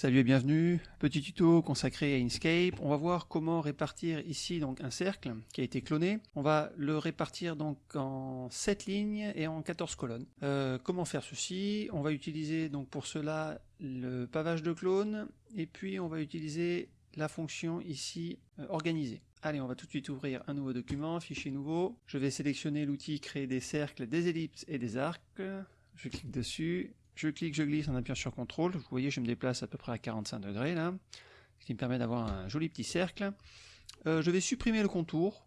Salut et bienvenue, petit tuto consacré à Inkscape. On va voir comment répartir ici donc un cercle qui a été cloné. On va le répartir donc en 7 lignes et en 14 colonnes. Euh, comment faire ceci? On va utiliser donc pour cela le pavage de clone et puis on va utiliser la fonction ici euh, organiser. Allez, on va tout de suite ouvrir un nouveau document, fichier nouveau. Je vais sélectionner l'outil créer des cercles, des ellipses et des arcs. Je clique dessus je clique, je glisse en appuyant sur CTRL. Vous voyez, je me déplace à peu près à 45 degrés là, ce qui me permet d'avoir un joli petit cercle. Euh, je vais supprimer le contour.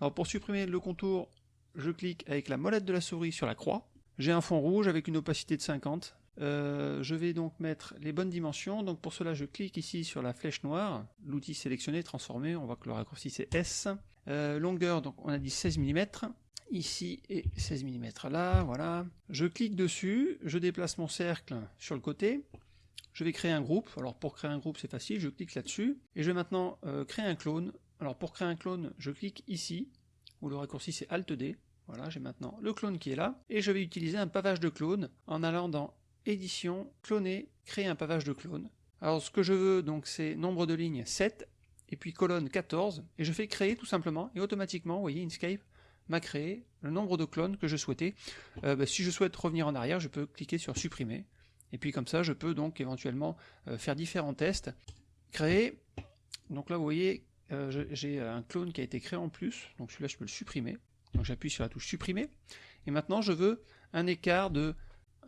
Alors pour supprimer le contour, je clique avec la molette de la souris sur la croix. J'ai un fond rouge avec une opacité de 50. Euh, je vais donc mettre les bonnes dimensions. Donc pour cela, je clique ici sur la flèche noire. L'outil sélectionné, transformé. On voit que le raccourci c'est S. Euh, longueur, donc on a dit 16 mm ici et 16 mm là, voilà. Je clique dessus, je déplace mon cercle sur le côté, je vais créer un groupe, alors pour créer un groupe c'est facile, je clique là-dessus, et je vais maintenant euh, créer un clone. Alors pour créer un clone, je clique ici, où le raccourci c'est Alt D, voilà, j'ai maintenant le clone qui est là, et je vais utiliser un pavage de clone en allant dans Édition, Cloner, Créer un pavage de clone. Alors ce que je veux donc c'est nombre de lignes 7, et puis colonne 14, et je fais créer tout simplement, et automatiquement, vous voyez, Inkscape m'a créé le nombre de clones que je souhaitais. Euh, bah, si je souhaite revenir en arrière, je peux cliquer sur supprimer. Et puis comme ça, je peux donc éventuellement euh, faire différents tests. Créer. Donc là, vous voyez, euh, j'ai un clone qui a été créé en plus. Donc celui-là, je peux le supprimer. Donc j'appuie sur la touche supprimer. Et maintenant, je veux un écart de,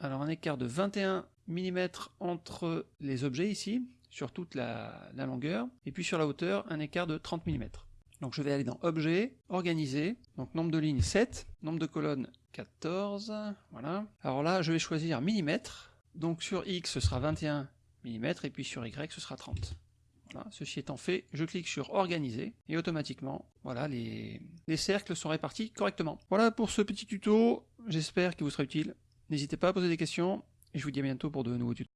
alors un écart de 21 mm entre les objets ici, sur toute la, la longueur, et puis sur la hauteur, un écart de 30 mm. Donc je vais aller dans Objet, Organiser, donc nombre de lignes 7, nombre de colonnes 14, voilà. Alors là, je vais choisir millimètres, donc sur X ce sera 21 mm, et puis sur Y ce sera 30. Voilà, ceci étant fait, je clique sur Organiser, et automatiquement, voilà, les, les cercles sont répartis correctement. Voilà pour ce petit tuto, j'espère qu'il vous sera utile. N'hésitez pas à poser des questions, et je vous dis à bientôt pour de nouveaux tutos.